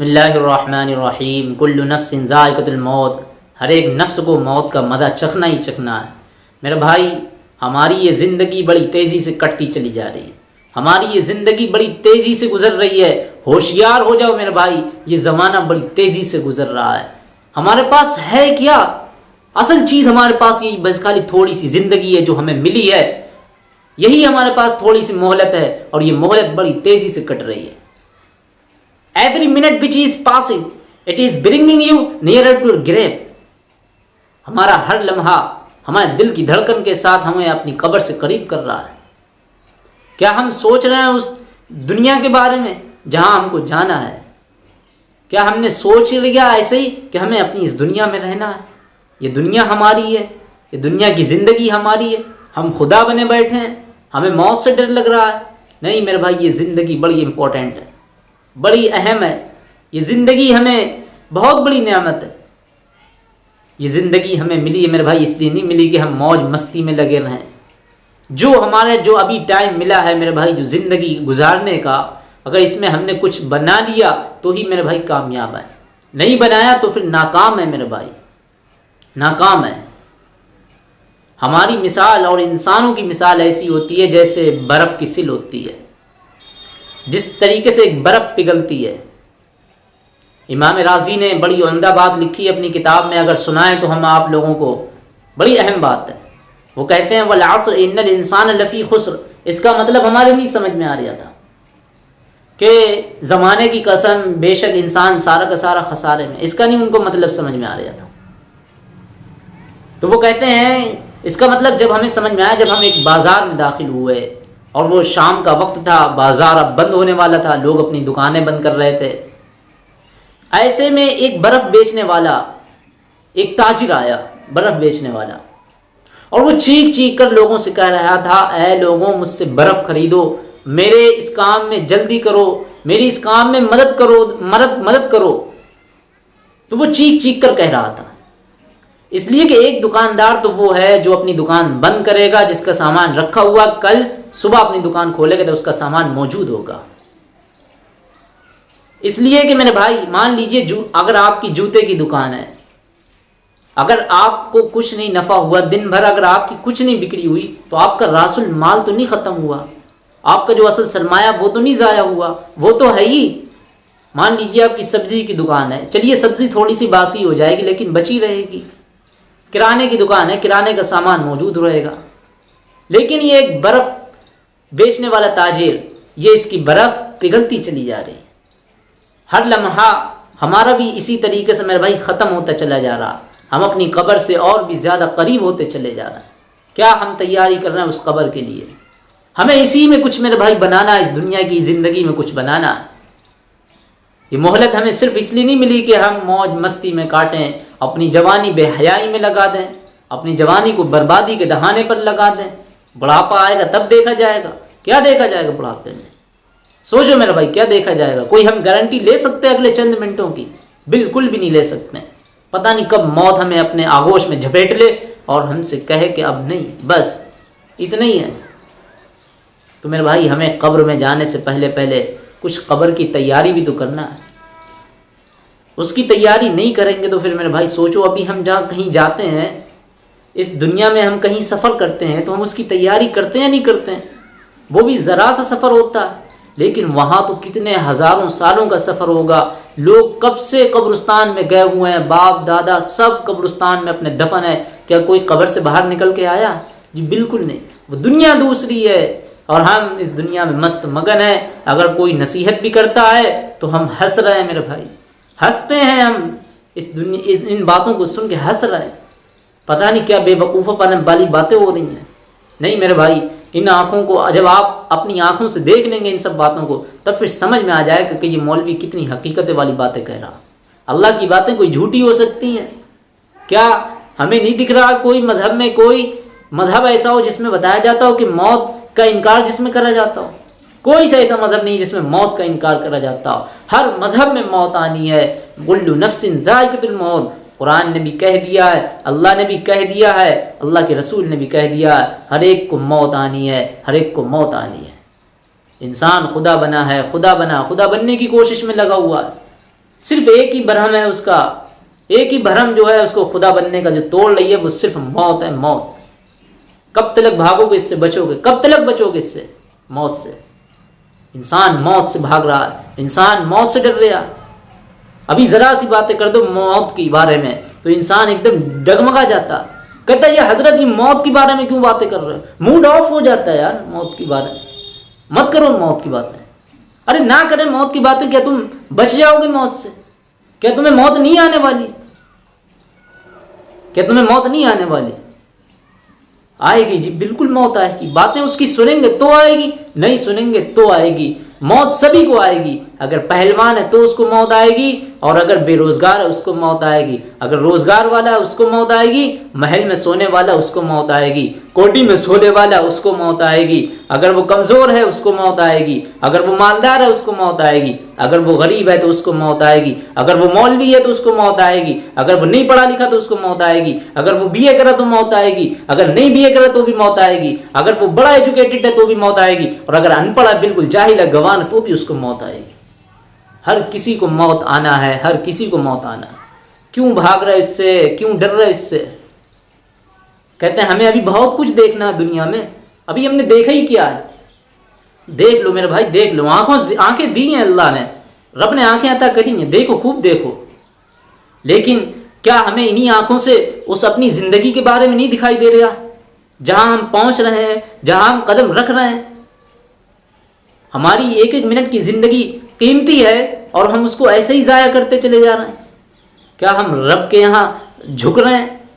बसमीम कुल्लु नफ्सिन ज़ायक़तुल हर एक नफ्स को मौत का मदा चखना ही चखना है। मेरे भाई, हमारी ये ज़िंदगी बड़ी तेज़ी से कटती चली जा रही है। हमारी ये ज़िंदगी बड़ी तेज़ी से गुजर रही है। होशियार हो जाओ मेरे भाई, ये ज़माना बड़ी तेज़ी से गुजर रहा है। हमारे पास है क्या? असल चीज़ हमारे पास ये बस खाली थोड़ी सी ज़िंदगी है जो हमें मिली है। यही हमारे पास थोड़ी सी मोहलत है और ये मोहलत बड़ी तेज़ी से कट रही है। Every minute which is passing, it is bringing you nearer to grave. हमारा हर लम्हा, हमारे दिल की धड़कन के साथ हमें अपनी कब्र से करीब कर रहा है। क्या हम सोच रहे हैं उस दुनिया के बारे में जहाँ हमको जाना है? क्या हमने सोच लिया ऐसे ही कि हमें अपनी इस दुनिया में रहना है? ये दुनिया हमारी है, ये दुनिया की ज़िंदगी हमारी है। हम खुदा बने बैठे हैं, हमें मौत से डर लग रहा है। नहीं मेरे भाई, ये ज़िंदगी बड़ी इंपॉर्टेंट है। बड़ी अहम है। ये ज़िंदगी हमें बहुत बड़ी नियामत है। ये ज़िंदगी हमें मिली है मेरे भाई, इसलिए नहीं मिली कि हम मौज मस्ती में लगे रहें। जो हमारे, जो अभी टाइम मिला है मेरे भाई, जो ज़िंदगी गुजारने का, अगर इसमें हमने कुछ बना लिया तो ही मेरे भाई कामयाब है। नहीं बनाया तो फिर नाकाम है मेरे भाई। नाकाम है। हमारी मिसाल और इंसानों की मिसाल ऐसी होती है जैसे बर्फ़ की सिल होती है। जिस तरीके से एक बर्फ़ पिघलती है। इमाम राज़ी ने बड़ी उमदा बात लिखी अपनी किताब में, अगर सुनाएँ तो हम आप लोगों को बड़ी अहम बात है। वो कहते हैं वलासर इन्नल इंसान लफ़ी खुसर। इसका मतलब हमारे नहीं समझ में आ रहा था कि ज़माने की कसम, बेशक इंसान सारा का सारा खसारे में। इसका नहीं उनको मतलब समझ में आ रहा था। तो वो कहते हैं, इसका मतलब जब हमें समझ में आया, जब हम एक बाज़ार में दाखिल हुए और वो शाम का वक्त था, बाज़ार अब बंद होने वाला था, लोग अपनी दुकानें बंद कर रहे थे। ऐसे में एक बर्फ़ बेचने वाला, एक ताजिर आया, बर्फ़ बेचने वाला। और वो चीख चीख कर लोगों से कह रहा था, ऐ लोगों, मुझसे बर्फ़ खरीदो, मेरे इस काम में जल्दी करो, मेरी इस काम में मदद करो, मदद मदद करो। तो वो चीख चीख कर कह रहा था। इसलिए कि एक दुकानदार तो वो है जो अपनी दुकान बंद करेगा, जिसका सामान रखा हुआ कल सुबह अपनी दुकान खोलेगा तो उसका सामान मौजूद होगा। इसलिए कि मेरे भाई, मान लीजिए अगर आपकी जूते की दुकान है, अगर आपको कुछ नहीं नफ़ा हुआ, दिन भर अगर आपकी कुछ नहीं बिक्री हुई तो आपका रासुल माल तो नहीं ख़त्म हुआ। आपका जो असल सरमाया, वो तो नहीं ज़ाया हुआ। वो तो है ही। मान लीजिए आपकी सब्ज़ी की दुकान है। चलिए, सब्ज़ी थोड़ी सी बासी हो जाएगी, लेकिन बची रहेगी। किराने की दुकान है, किराने का सामान मौजूद रहेगा। लेकिन ये एक बर्फ़ बेचने वाला ताजिर, ये इसकी बर्फ़ पिघलती चली जा रही है। हर लम्हा हमारा भी इसी तरीके से मेरे भाई ख़त्म होता चला जा रहा। हम अपनी कब्र से और भी ज़्यादा करीब होते चले जा रहे हैं। क्या हम तैयारी कर रहे हैं उस कब्र के लिए? हमें इसी में कुछ मेरे भाई बनाना इस दुनिया की ज़िंदगी में कुछ बनाना ये मोहलत हमें सिर्फ़ इसलिए नहीं मिली कि हम मौज मस्ती में काटें अपनी जवानी बेहयाई में लगा दें, अपनी जवानी को बर्बादी के दहाने पर लगा दें। बुढ़ापा आएगा, तब देखा जाएगा। क्या देखा जाएगा बुढ़ापे में? सोचो मेरा भाई, क्या देखा जाएगा? कोई हम गारंटी ले सकते हैं अगले चंद मिनटों की? बिल्कुल भी नहीं ले सकते। पता नहीं कब मौत हमें अपने आगोश में झपेट ले और हमसे कहे कि अब नहीं, बस इतना ही है। तो मेरे भाई, हमें कब्र में जाने से पहले पहले कुछ कब्र की तैयारी भी तो करना है। उसकी तैयारी नहीं करेंगे तो फिर मेरे भाई, सोचो, अभी हम जहाँ कहीं जाते हैं, इस दुनिया में हम कहीं सफ़र करते हैं तो हम उसकी तैयारी करते हैं नहीं करते हैं? वो भी ज़रा सा सफ़र होता है लेकिन वहाँ तो कितने हज़ारों सालों का सफ़र होगा। लोग कब से कब्रस्तान में गए हुए हैं? बाप, दादा, सब कब्रस्तान में अपने दफन है। क्या कोई कब्र से बाहर निकल के आया? जी, बिल्कुल नहीं। वो दुनिया दूसरी है, और हम इस दुनिया में मस्त मगन है। अगर कोई नसीहत भी करता है तो हम हंस रहे हैं, मेरे भाई। हँसते हैं हम। इस दुनिया इन बातों को सुन के हंस रहे हैं। पता नहीं क्या बेवकूफ़ापन वाली बातें हो रही हैं। नहीं मेरे भाई, इन आँखों को, जब आप अपनी आँखों से देख लेंगे इन सब बातों को, तब फिर समझ में आ जाएगा कि ये मौलवी कितनी हकीकत वाली बातें कह रहा। अल्लाह की बातें कोई झूठी हो सकती हैं। क्या हमें नहीं दिख रहा कोई मज़हब में, कोई मज़हब ऐसा हो जिसमें बताया जाता हो कि मौत का इनकार जिसमें करा जाता हो? कोई सा ऐसा मज़हब नहीं जिसमें मौत का इनकार करा जाता हो। हर मज़हब में मौत आनी है। गुल्लू नफसिन मौत। कुरान ने भी कह दिया है, अल्लाह ने भी कह दिया है, अल्लाह के रसूल ने भी कह दिया है, हर एक को मौत आनी है, हर एक को मौत आनी है। इंसान खुदा बना है, खुदा बना, खुदा बनने की कोशिश में लगा हुआ है। सिर्फ़ एक ही भरम है उसका। एक ही भरम जो है उसको खुदा बनने का जो तोड़ रही है, वो सिर्फ़ मौत है, मौत। कब तलक भागोगे इससे बचोगे, कब तलक बचोगे इससे? मौत से। इंसान मौत से भाग रहा है, इंसान मौत से डर रहा अभी ज़रा सी बातें कर दो मौत के बारे में तो इंसान एकदम डगमगा जाता। कहता है, ये हज़रत ही मौत के बारे में क्यों बातें कर रहे हो? मूड ऑफ़ हो जाता है यार मौत के बारे में। मत करो मौत की बातें। अरे ना करें मौत की बातें, क्या तुम बच जाओगे मौत से? क्या तुम्हें मौत नहीं आने वाली? क्या तुम्हें मौत नहीं आने वाली? आएगी जी, बिल्कुल मौत आएगी। बातें उसकी सुनेंगे तो आएगी, नहीं सुनेंगे तो आएगी। मौत सभी को आएगी। अगर पहलवान है तो उसको मौत आएगी और अगर बेरोजगार है उसको मौत आएगी अगर रोज़गार वाला है उसको मौत आएगी महल में सोने वाला उसको मौत आएगी कोटी में सोने वाला उसको मौत आएगी अगर वो कमज़ोर है उसको मौत आएगी अगर वो मालदार है उसको मौत आएगी अगर वो गरीब है तो उसको मौत आएगी अगर वो मौलवी है तो उसको मौत आएगी अगर वो नहीं पढ़ा लिखा तो उसको मौत आएगी अगर वो बी करा तो मौत आएगी अगर नहीं बी करा तो भी मौत आएगी अगर वो बड़ा एजुकेटेड है तो भी मौत आएगी और अगर अनपढ़ है बिल्कुल जाहिल है गवान है तो भी उसको मौत आएगी हर किसी को मौत आना है, हर किसी को मौत आना है। क्यों भाग रहे इससे? क्यों डर रहे इससे? कहते हैं, हमें अभी बहुत कुछ देखना है दुनिया में। अभी हमने देखा ही क्या है? देख लो मेरे भाई, देख लो। आँखों आँखें दी हैं अल्लाह ने। रब ने आँखें अता करी हैं। देखो, खूब देखो। लेकिन क्या हमें इन्हीं आँखों से उस अपनी ज़िंदगी के बारे में नहीं दिखाई दे रहा? जहाँ हम पहुँच रहे हैं, जहाँ हम कदम रख रहे हैं। हमारी एक एक मिनट की ज़िंदगी कीमती है और हम उसको ऐसे ही ज़ाया करते चले जा रहे हैं। क्या हम रब के यहाँ झुक रहे हैं?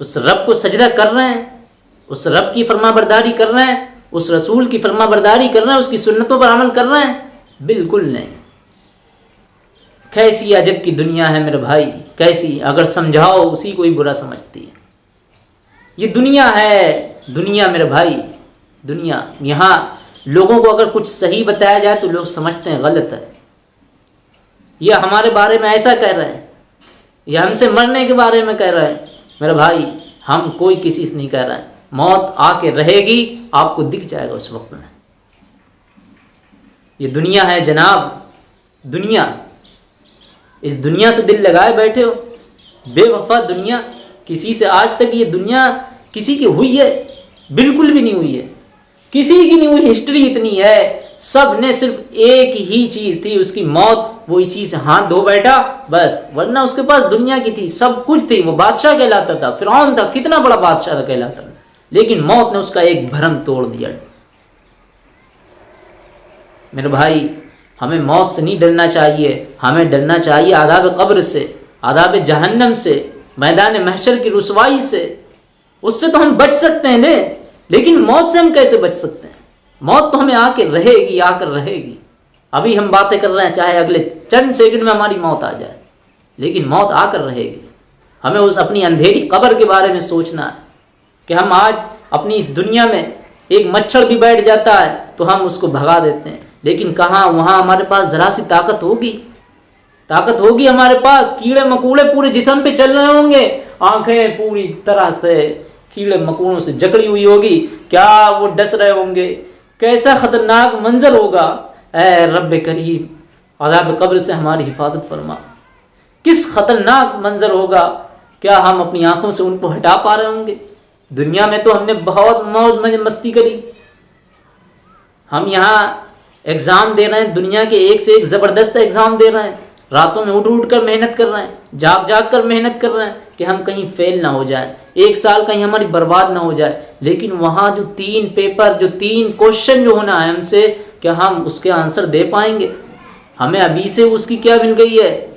उस रब को सजदा कर रहे हैं? उस रब की फर्मा बरदारी कर रहे हैं? उस रसूल की फर्मा बरदारी कर रहे हैं? उसकी सुन्नतों पर अमल कर रहे हैं? बिल्कुल नहीं। कैसी अजब की दुनिया है मेरे भाई। कैसी, अगर समझाओ, उसी को ही बुरा समझती है। ये दुनिया है, दुनिया मेरे भाई। दुनिया, यहाँ लोगों को अगर कुछ सही बताया जाए तो लोग समझते हैं, गलत है। यह हमारे बारे में ऐसा कह रहे हैं। यह हमसे मरने के बारे में कह रहे हैं। मेरे भाई, हम कोई किसी से नहीं कह रहे हैं। मौत आके रहेगी, आपको दिख जाएगा उस वक्त में। ये दुनिया है जनाब, दुनिया। इस दुनिया से दिल लगाए बैठे हो। बेवफा दुनिया। किसी से आज तक ये दुनिया किसी की हुई है? बिल्कुल भी नहीं हुई है। किसी की नहीं हुई हिस्ट्री इतनी है। सबने सिर्फ़ एक ही चीज़ थी, उसकी मौत। वो इसी से हाथ धो बैठा, बस। वरना उसके पास दुनिया की थी, सब कुछ थी। वो बादशाह कहलाता था फिर था, कितना बड़ा बादशाह था कहलाता था। लेकिन मौत ने उसका एक भरम तोड़ दिया। मेरे भाई, हमें मौत से नहीं डरना चाहिए। हमें डरना चाहिए आदाब कब्र से, आदाब जहन्नम से मैदान महशर की रसवाई से। उससे तो हम बच सकते हैं ने। लेकिन मौत से हम कैसे बच सकते हैं? मौत तो हमें आके रहेगी, आकर रहेगी। अभी हम बातें कर रहे हैं, चाहे अगले चंद सेकंड में हमारी मौत आ जाए। लेकिन मौत आकर रहेगी। हमें उस अपनी अंधेरी कब्र के बारे में सोचना है कि हम आज अपनी इस दुनिया में एक मच्छर भी बैठ जाता है तो हम उसको भगा देते हैं। लेकिन कहाँ? वहाँ हमारे पास ज़रा सी ताकत होगी। ताकत होगी हमारे पास। कीड़े मकूड़े पूरे जिसम पे चल रहे होंगे। आँखें पूरी तरह से कीड़े मकूड़ों से जकड़ी हुई होगी। क्या वो डस रहे होंगे? कैसा ख़तरनाक मंजर होगा? ए रब करीम अदाब कब्र से हमारी हिफाजत फरमा। किस ख़तरनाक मंजर होगा? क्या हम अपनी आँखों से उनको हटा पा रहे होंगे? दुनिया में तो हमने बहुत मौज मस्ती करी। हम यहाँ एग्ज़ाम दे रहे हैं, दुनिया के एक से एक ज़बरदस्त एग्ज़ाम दे रहे हैं। रातों में उठ उठ कर मेहनत कर रहे हैं जाग जाग कर मेहनत कर रहे हैं कि हम कहीं फेल ना हो जाए। एक साल कहीं हमारी बर्बाद ना हो जाए। लेकिन वहाँ जो तीन पेपर जो तीन क्वेश्चन जो होना है हमसे, क्या हम उसके आंसर दे पाएँगे? हमें अभी से उसकी क्या मिल गई है?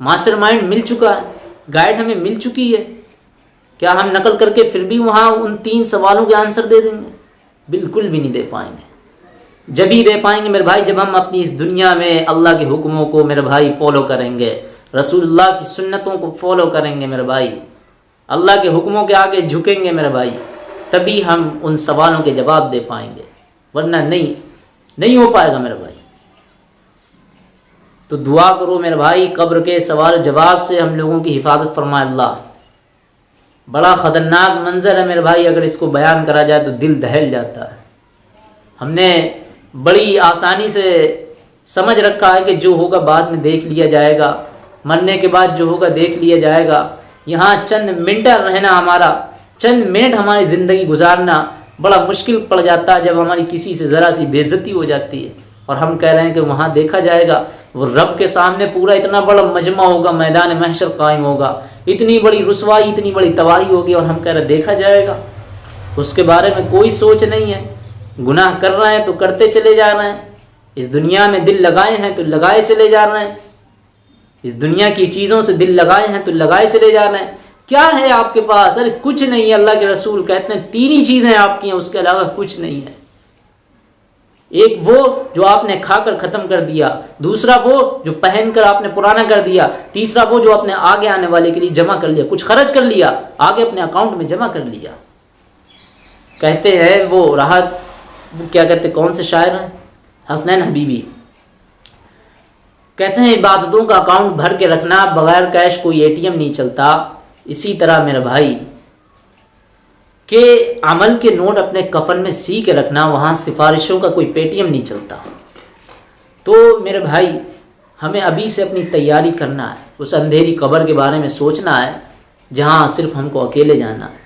मास्टर माइंड मिल चुका है। गाइड हमें मिल चुकी है। क्या हम नकल करके फिर भी वहाँ उन तीन सवालों के आंसर दे देंगे? बिल्कुल भी नहीं दे पाएँगे। जब ही दे पाएँगे मेरे भाई, जब हम अपनी इस दुनिया में अल्लाह के हुक्मों को मेरे भाई फॉलो करेंगे, रसूलुल्लाह की सुन्नतों को फॉलो करेंगे मेरे भाई। अल्लाह के हुक्मों के आगे झुकेंगे मेरे भाई, तभी हम उन सवालों के जवाब दे पाएँगे। वरना नहीं नहीं हो पाएगा मेरे भाई। तो दुआ करो मेरे भाई, कब्र के सवाल जवाब से हम लोगों की हिफाजत फरमाए अल्लाह। बड़ा ख़तरनाक मंजर है मेरे भाई, अगर इसको बयान करा जाए तो दिल दहल जाता है। हमने बड़ी आसानी से समझ रखा है कि जो होगा बाद में देख लिया जाएगा, मरने के बाद जो होगा देख लिया जाएगा। यहाँ चंद मिनट रहना हमारा, चंद मिनट हमारी ज़िंदगी गुजारना बड़ा मुश्किल पड़ जाता है जब हमारी किसी से ज़रा सी बेज़ती हो जाती है। और हम कह रहे हैं कि वहाँ देखा जाएगा, वो रब के सामने पूरा इतना बड़ा मजमा होगा, मैदान महशर कायम होगा। इतनी बड़ी रसवाई, इतनी बड़ी तबाही होगी और हम कह रहे देखा जाएगा। उसके बारे में कोई सोच नहीं है। गुनाह कर रहे हैं तो करते चले जा रहे हैं। इस दुनिया में दिल लगाए हैं तो लगाए चले जा रहे हैं। इस दुनिया की चीज़ों से दिल लगाए हैं तो लगाए चले जा रहे हैं। क्या है आपके पास? अरे कुछ नहीं है। अल्लाह के रसूल कहते हैं, तीन ही चीज़ें आपकी हैं, उसके अलावा कुछ नहीं है। एक वो जो आपने खाकर ख़त्म कर दिया, दूसरा वो जो पहनकर आपने पुराना कर दिया, तीसरा वो जो आपने आगे आने वाले के लिए जमा कर लिया, कुछ खर्च कर लिया, आगे अपने अकाउंट में जमा कर लिया। कहते हैं वो राहत क्या कहते कौन से शायर हैं? हसनैन हबीबी। कहते हैं, इबादतों का अकाउंट भर के रखना, बगैर कैश कोई एटीएम नहीं चलता। इसी तरह मेरे भाई, के अमल के नोट अपने कफन में सी के रखना, वहाँ सिफारिशों का कोई पेटीएम नहीं चलता। तो मेरे भाई, हमें अभी से अपनी तैयारी करना है। उस अंधेरी कबर के बारे में सोचना है, जहाँ सिर्फ़ हमको अकेले जाना है।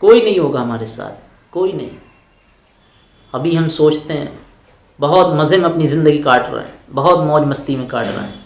कोई नहीं होगा हमारे साथ, कोई नहीं। अभी हम सोचते हैं बहुत मज़े में अपनी ज़िंदगी काट रहा है, बहुत मौज मस्ती में काट रहा हैं।